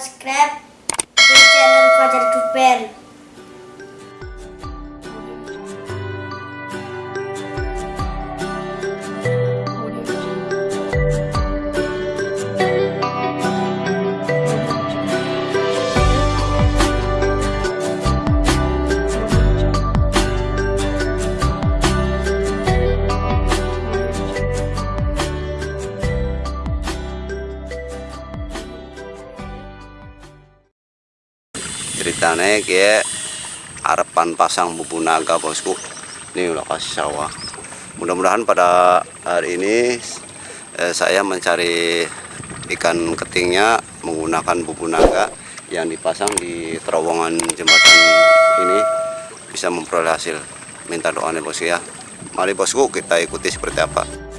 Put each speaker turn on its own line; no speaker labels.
subscribe di channel Fajar Duper. Ceritanya kayak harapan pasang bubu naga bosku. Ini lokasi sawah. Mudah-mudahan pada hari ini eh, saya mencari ikan ketingnya menggunakan bubu naga yang dipasang di terowongan jembatan ini. Bisa memperoleh hasil. Minta doanya bosku ya. Mari bosku kita ikuti seperti apa